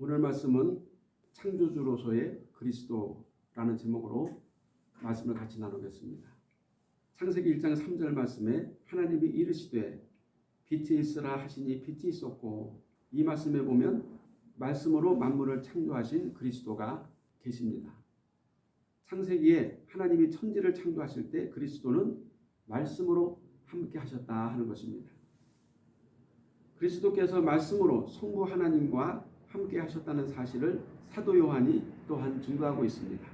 오늘 말씀은 창조주로서의 그리스도라는 제목으로 말씀을 같이 나누겠습니다. 창세기 1장 3절 말씀에 하나님이 이르시되 빛이 있으라 하시니 빛이 있었고 이 말씀에 보면 말씀으로 만물을 창조하신 그리스도가 계십니다. 창세기에 하나님이 천지를 창조하실 때 그리스도는 말씀으로 함께 하셨다 하는 것입니다. 그리스도께서 말씀으로 성부 하나님과 함께 하셨다는 사실을 사도 요한이 또한 증거하고 있습니다.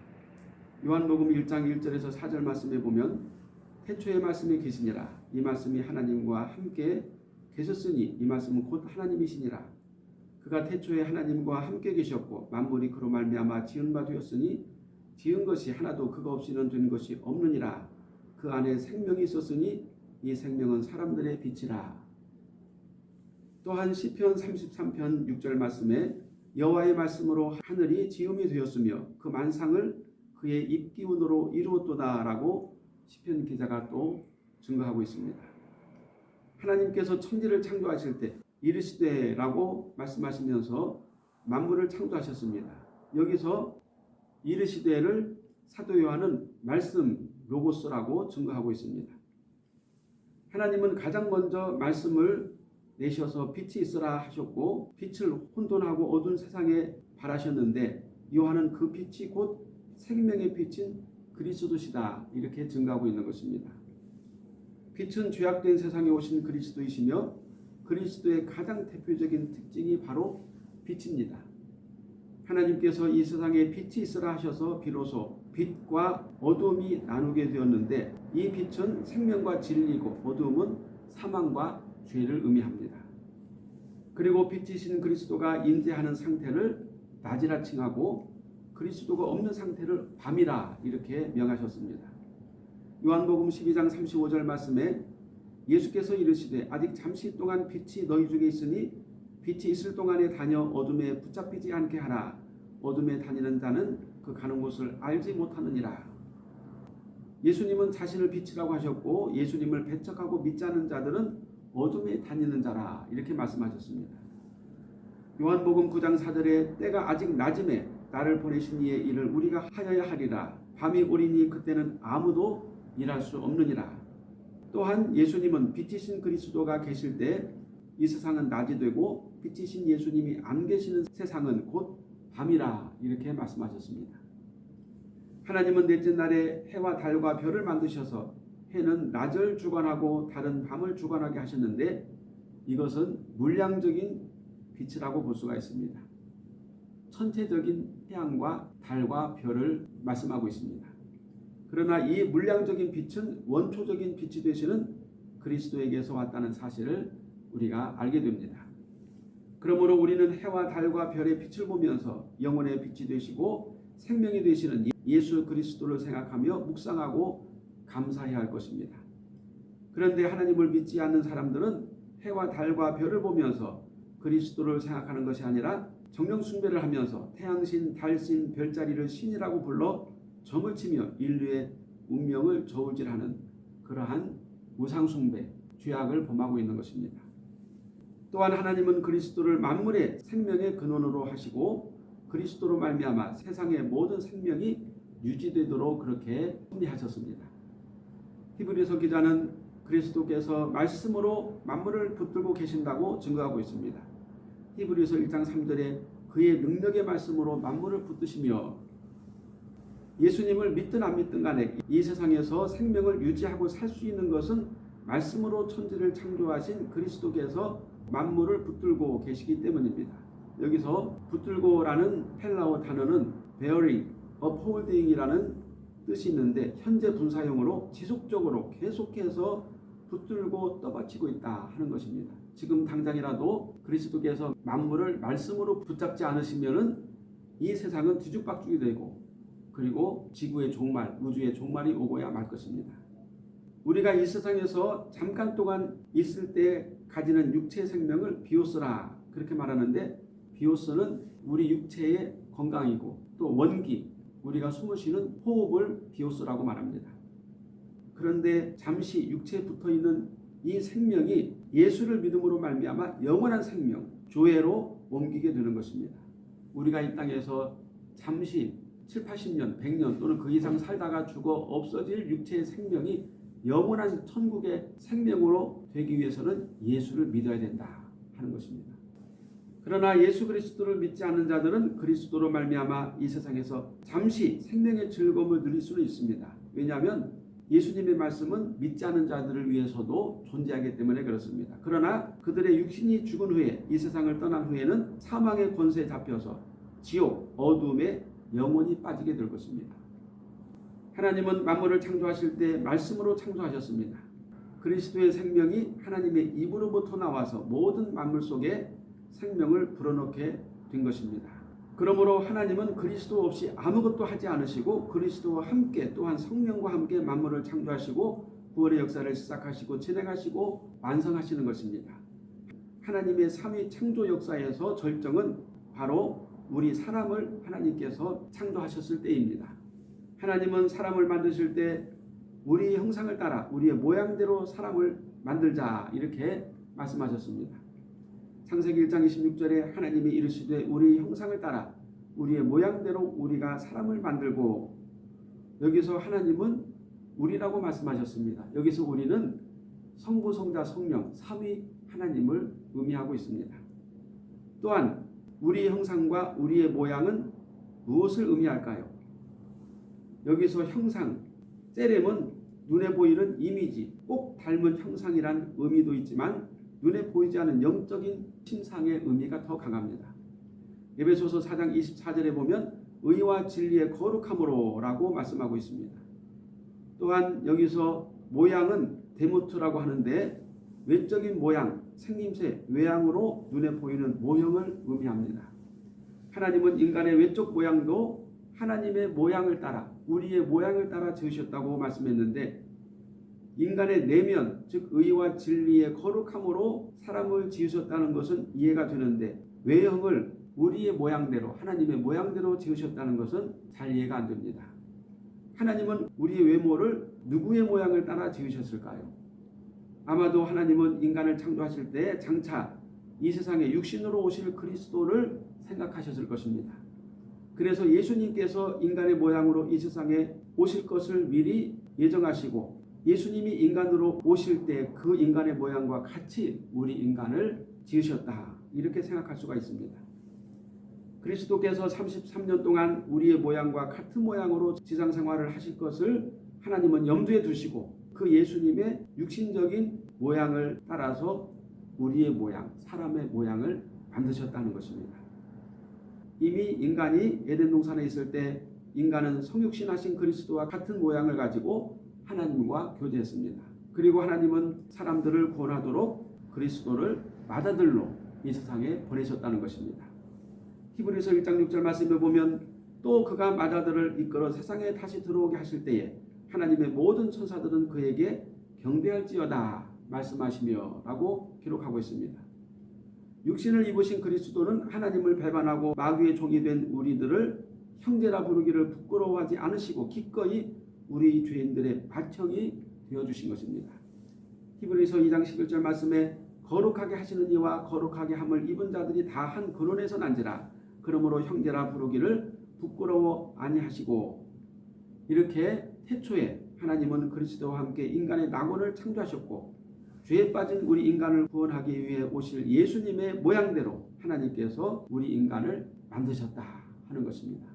요한복음 1장 1절에서 4절 말씀에 보면 태초의 말씀이 계시니라. 이 말씀이 하나님과 함께 계셨으니 이 말씀은 곧 하나님이시니라. 그가 태초에 하나님과 함께 계셨고 만물이 그로 말미암아 지은 바 되었으니 지은 것이 하나도 그가 없이는 된 것이 없느니라. 그 안에 생명이 있었으니 이 생명은 사람들의 빛이라 또한 시편 33편 6절 말씀에 여호와의 말씀으로 하늘이 지음이 되었으며 그 만상을 그의 입기운으로 이루었도다라고 시편 기자가 또 증거하고 있습니다. 하나님께서 천지를 창조하실 때 이르시되라고 말씀하시면서 만물을 창조하셨습니다. 여기서 이르시되를 사도 요한은 말씀 로고스라고 증거하고 있습니다. 하나님은 가장 먼저 말씀을 내셔서 빛이 있으라 하셨고 빛을 혼돈하고 어두운 세상에 발하셨는데 요한은 그 빛이 곧 생명의 빛인 그리스도시다 이렇게 증가하고 있는 것입니다. 빛은 죄악된 세상에 오신 그리스도이시며 그리스도의 가장 대표적인 특징이 바로 빛입니다. 하나님께서 이 세상에 빛이 있으라 하셔서 비로소 빛과 어둠이 나누게 되었는데 이 빛은 생명과 진리고 어둠은 사망과 죄를 의미합니다. 그리고 빛이신 그리스도가 임재하는 상태를 낮이라 칭하고 그리스도가 없는 상태를 밤이라 이렇게 명하셨습니다. 요한복음 12장 35절 말씀에 예수께서 이르시되 아직 잠시 동안 빛이 너희 중에 있으니 빛이 있을 동안에 다녀 어둠에 붙잡히지 않게 하라. 어둠에 다니는 자는 그 가는 곳을 알지 못하느니라. 예수님은 자신을 빛이라고 하셨고 예수님을 배척하고 믿지 않는 자들은 어둠에 다니는 자라 이렇게 말씀하셨습니다. 요한복음 9장 4절에 때가 아직 낮음에 나를 보내신 이의 일을 우리가 하여야 하리라. 밤이 오리니 그때는 아무도 일할 수 없느니라. 또한 예수님은 빛이신 그리스도가 계실 때 이 세상은 낮이 되고 빛이신 예수님이 안 계시는 세상은 곧 밤이라 이렇게 말씀하셨습니다. 하나님은 넷째 날에 해와 달과 별을 만드셔서 해는 낮을 주관하고 달은 밤을 주관하게 하셨는데 이것은 물량적인 빛이라고 볼 수가 있습니다. 천체적인 태양과 달과 별을 말씀하고 있습니다. 그러나 이 물량적인 빛은 원초적인 빛이 되시는 그리스도에게서 왔다는 사실을 우리가 알게 됩니다. 그러므로 우리는 해와 달과 별의 빛을 보면서 영혼의 빛이 되시고 생명이 되시는 예수 그리스도를 생각하며 묵상하고 감사해야 할 것입니다. 그런데 하나님을 믿지 않는 사람들은 해와 달과 별을 보면서 그리스도를 생각하는 것이 아니라 정령 숭배를 하면서 태양신, 달신, 별자리를 신이라고 불러 점을 치며 인류의 운명을 저울질하는 그러한 우상 숭배, 죄악을 범하고 있는 것입니다. 또한 하나님은 그리스도를 만물의 생명의 근원으로 하시고 그리스도로 말미암아 세상의 모든 생명이 유지되도록 그렇게 섭리하셨습니다. 히브리서 기자는 그리스도께서 말씀으로 만물을 붙들고 계신다고 증거하고 있습니다. 히브리서 1장 3절에 그의 능력의 말씀으로 만물을 붙드시며 예수님을 믿든 안 믿든 간에 이 세상에서 생명을 유지하고 살 수 있는 것은 말씀으로 천지를 창조하신 그리스도께서 만물을 붙들고 계시기 때문입니다. 여기서 붙들고라는 헬라어 단어는 bearing, upholding이라는 뜻이 있는데 현재 분사형으로 지속적으로 계속해서 붙들고 떠받치고 있다 하는 것입니다. 지금 당장이라도 그리스도께서 만물을 말씀으로 붙잡지 않으시면 은 이 세상은 뒤죽박죽이 되고 그리고 지구의 종말, 우주의 종말이 오고야 말 것입니다. 우리가 이 세상에서 잠깐 동안 있을 때 가지는 육체 생명을 비오스라 그렇게 말하는데 비오스는 우리 육체의 건강이고 또 원기, 우리가 숨을 쉬는 호흡을 비오스라고 말합니다. 그런데 잠시 육체에 붙어있는 이 생명이 예수를 믿음으로 말미암아 영원한 생명, 조회로 옮기게 되는 것입니다. 우리가 이 땅에서 잠시 7, 80년, 100년 또는 그 이상 살다가 죽어 없어질 육체의 생명이 영원한 천국의 생명으로 되기 위해서는 예수를 믿어야 된다 하는 것입니다. 그러나 예수 그리스도를 믿지 않는 자들은 그리스도로 말미암아 이 세상에서 잠시 생명의 즐거움을 누릴 수는 있습니다. 왜냐하면 예수님의 말씀은 믿지 않는 자들을 위해서도 존재하기 때문에 그렇습니다. 그러나 그들의 육신이 죽은 후에 이 세상을 떠난 후에는 사망의 권세에 잡혀서 지옥, 어둠에 영원히 빠지게 될 것입니다. 하나님은 만물을 창조하실 때 말씀으로 창조하셨습니다. 그리스도의 생명이 하나님의 입으로부터 나와서 모든 만물 속에 생명을 불어넣게 된 것입니다. 그러므로 하나님은 그리스도 없이 아무것도 하지 않으시고 그리스도와 함께 또한 성령과 함께 만물을 창조하시고 구원의 역사를 시작하시고 진행하시고 완성하시는 것입니다. 하나님의 삼위 창조 역사에서 절정은 바로 우리 사람을 하나님께서 창조하셨을 때입니다. 하나님은 사람을 만드실 때 우리 형상을 따라 우리의 모양대로 사람을 만들자 이렇게 말씀하셨습니다. 창세기 1장 26절에 하나님이 이르시되 우리 형상을 따라 우리의 모양대로 우리가 사람을 만들고 여기서 하나님은 우리라고 말씀하셨습니다. 여기서 우리는 성부, 성자, 성령 삼위 하나님을 의미하고 있습니다. 또한 우리 형상과 우리의 모양은 무엇을 의미할까요? 여기서 형상, 세렘은 눈에 보이는 이미지, 꼭 닮은 형상이란 의미도 있지만 눈에 보이지 않는 영적인 신상의 의미가 더 강합니다. 에베소서 4장 24절에 보면 의와 진리의 거룩함으로 라고 말씀하고 있습니다. 또한 여기서 모양은 데모트라고 하는데 외적인 모양, 생김새, 외양으로 눈에 보이는 모형을 의미합니다. 하나님은 인간의 외적 모양도 하나님의 모양을 따라 우리의 모양을 따라 지으셨다고 말씀했는데 인간의 내면 즉 의와 진리의 거룩함으로 사람을 지으셨다는 것은 이해가 되는데 외형을 우리의 모양대로 하나님의 모양대로 지으셨다는 것은 잘 이해가 안 됩니다. 하나님은 우리의 외모를 누구의 모양을 따라 지으셨을까요? 아마도 하나님은 인간을 창조하실 때 장차 이 세상에 육신으로 오실 그리스도를 생각하셨을 것입니다. 그래서 예수님께서 인간의 모양으로 이 세상에 오실 것을 미리 예정하시고 예수님이 인간으로 오실 때 그 인간의 모양과 같이 우리 인간을 지으셨다. 이렇게 생각할 수가 있습니다. 그리스도께서 33년 동안 우리의 모양과 같은 모양으로 지상 생활을 하실 것을 하나님은 염두에 두시고 그 예수님의 육신적인 모양을 따라서 우리의 모양, 사람의 모양을 만드셨다는 것입니다. 이미 인간이 에덴 동산에 있을 때 인간은 성육신하신 그리스도와 같은 모양을 가지고 하나님과 교제했습니다. 그리고 하나님은 사람들을 구원하도록 그리스도를 마다들로 이 세상에 보내셨다는 것입니다. 히브리서 1장 6절 말씀을 보면 또 그가 마다들을 이끌어 세상에 다시 들어오게 하실 때에 하나님의 모든 천사들은 그에게 경배할지어다 말씀하시며 라고 기록하고 있습니다. 육신을 입으신 그리스도는 하나님을 배반하고 마귀의 종이 된 우리들을 형제라 부르기를 부끄러워하지 않으시고 기꺼이 우리 죄인들의 바청이 되어주신 것입니다. 히브리서 2장 11절 말씀에 거룩하게 하시는 이와 거룩하게 함을 입은 자들이 다 한 근원에서 난지라 그러므로 형제라 부르기를 부끄러워 아니하시고 이렇게 태초에 하나님은 그리스도와 함께 인간의 낙원을 창조하셨고 죄에 빠진 우리 인간을 구원하기 위해 오실 예수님의 모양대로 하나님께서 우리 인간을 만드셨다 하는 것입니다.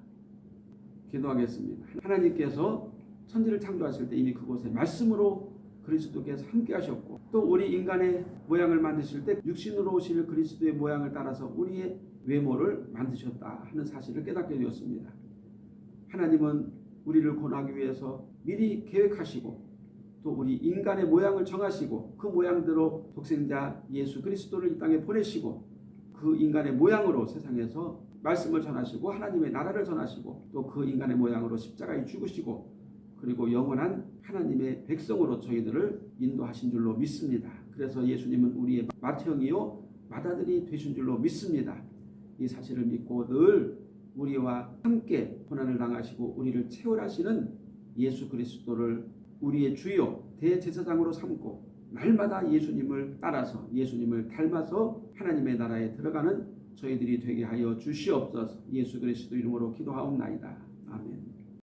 기도하겠습니다. 하나님께서 천지를 창조하실 때 이미 그곳에 말씀으로 그리스도께서 함께 하셨고 또 우리 인간의 모양을 만드실 때 육신으로 오실 그리스도의 모양을 따라서 우리의 외모를 만드셨다 하는 사실을 깨닫게 되었습니다. 하나님은 우리를 구원하기 위해서 미리 계획하시고 또 우리 인간의 모양을 정하시고 그 모양대로 독생자 예수 그리스도를 이 땅에 보내시고 그 인간의 모양으로 세상에서 말씀을 전하시고 하나님의 나라를 전하시고 또 그 인간의 모양으로 십자가에 죽으시고 그리고 영원한 하나님의 백성으로 저희들을 인도하신 줄로 믿습니다. 그래서 예수님은 우리의 맏형이요 맏아들이 되신 줄로 믿습니다. 이 사실을 믿고 늘 우리와 함께 고난을 당하시고 우리를 채울하시는 예수 그리스도를 우리의 주요 대제사장으로 삼고 날마다 예수님을 따라서 예수님을 닮아서 하나님의 나라에 들어가는 저희들이 되게 하여 주시옵소서. 예수 그리스도 이름으로 기도하옵나이다. 아멘.